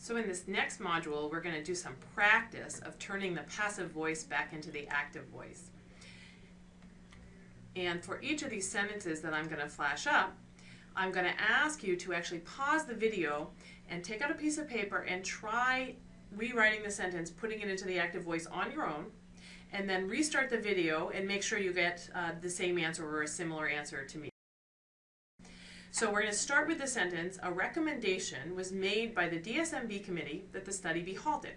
So in this next module, we're going to do some practice of turning the passive voice back into the active voice. And for each of these sentences that I'm going to flash up, I'm going to ask you to actually pause the video and take out a piece of paper and try rewriting the sentence, putting it into the active voice on your own, and then restart the video and make sure you get uh, the same answer or a similar answer to me. So we're going to start with the sentence, a recommendation was made by the DSMB committee that the study be halted.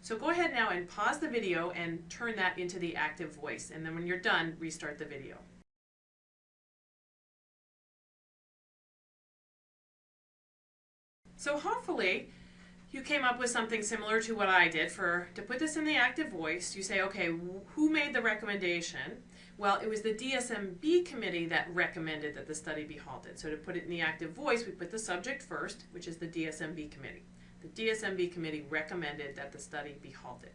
So go ahead now and pause the video and turn that into the active voice. And then when you're done, restart the video. So hopefully you came up with something similar to what I did for to put this in the active voice. You say, okay, who made the recommendation? Well, it was the DSMB committee that recommended that the study be halted. So to put it in the active voice, we put the subject first, which is the DSMB committee. The DSMB committee recommended that the study be halted.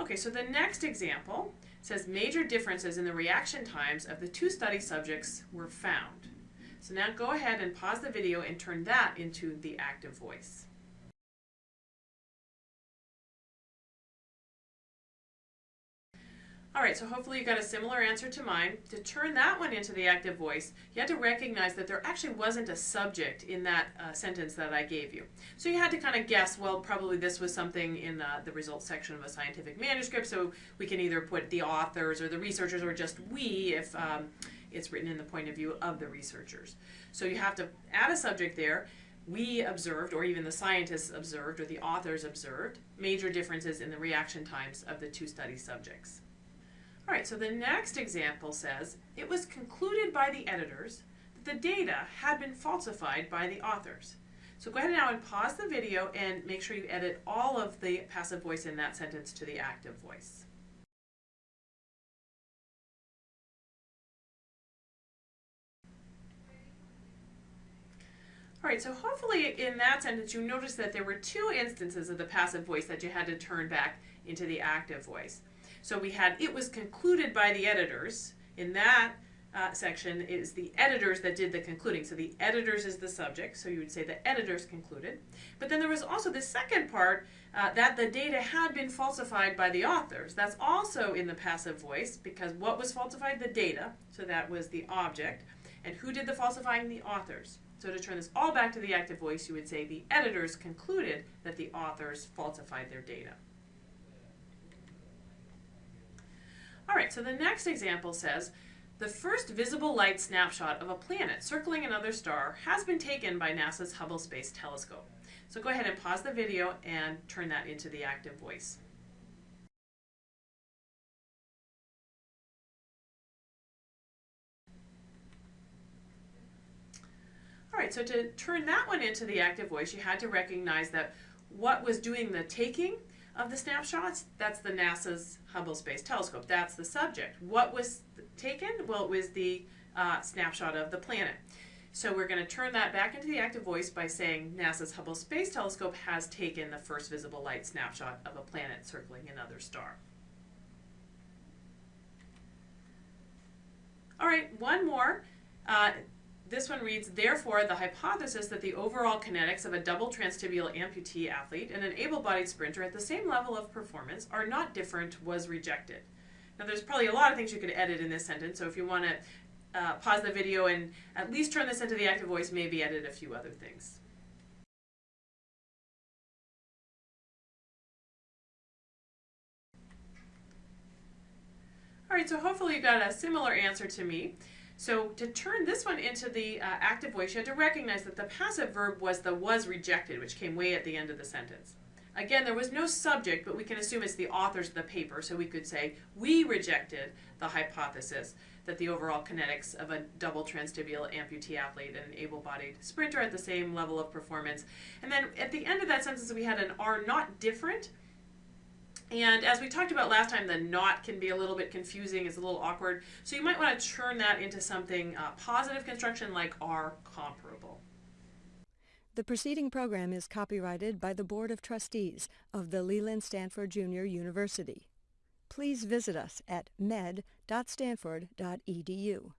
Okay, so the next example says major differences in the reaction times of the two study subjects were found. So now go ahead and pause the video and turn that into the active voice. All right, so hopefully you got a similar answer to mine. To turn that one into the active voice, you had to recognize that there actually wasn't a subject in that uh, sentence that I gave you. So you had to kind of guess, well, probably this was something in uh, the results section of a scientific manuscript, so we can either put the authors or the researchers or just we if um, it's written in the point of view of the researchers. So you have to add a subject there. We observed, or even the scientists observed, or the authors observed, major differences in the reaction times of the two study subjects. All right, so the next example says, it was concluded by the editors that the data had been falsified by the authors. So go ahead now and pause the video and make sure you edit all of the passive voice in that sentence to the active voice. All right, so hopefully in that sentence you notice that there were two instances of the passive voice that you had to turn back into the active voice. So we had, it was concluded by the editors. In that uh, section is the editors that did the concluding. So the editors is the subject, so you would say the editors concluded. But then there was also the second part uh, that the data had been falsified by the authors. That's also in the passive voice because what was falsified? The data, so that was the object. And who did the falsifying? The authors. So to turn this all back to the active voice, you would say the editors concluded that the authors falsified their data. Right, so the next example says, the first visible light snapshot of a planet circling another star has been taken by NASA's Hubble Space Telescope. So go ahead and pause the video and turn that into the active voice. All right, so to turn that one into the active voice, you had to recognize that what was doing the taking of the snapshots, that's the NASA's Hubble Space Telescope. That's the subject. What was taken? Well, it was the uh, snapshot of the planet. So we're going to turn that back into the active voice by saying NASA's Hubble Space Telescope has taken the first visible light snapshot of a planet circling another star. All right, one more. Uh, this one reads, therefore, the hypothesis that the overall kinetics of a double transtibial amputee athlete and an able-bodied sprinter at the same level of performance are not different was rejected. Now, there's probably a lot of things you could edit in this sentence, so if you want to uh, pause the video and at least turn this into the active voice, maybe edit a few other things. All right, so hopefully you got a similar answer to me. So to turn this one into the uh, active voice, you had to recognize that the passive verb was the was rejected, which came way at the end of the sentence. Again, there was no subject, but we can assume it's the authors of the paper, so we could say, we rejected the hypothesis that the overall kinetics of a double transtibial amputee athlete and an able-bodied sprinter at the same level of performance. And then at the end of that sentence, we had an are not different, and as we talked about last time, the not can be a little bit confusing, it's a little awkward. So you might want to turn that into something uh, positive construction like are comparable. The preceding program is copyrighted by the Board of Trustees of the Leland Stanford Junior University. Please visit us at med.stanford.edu.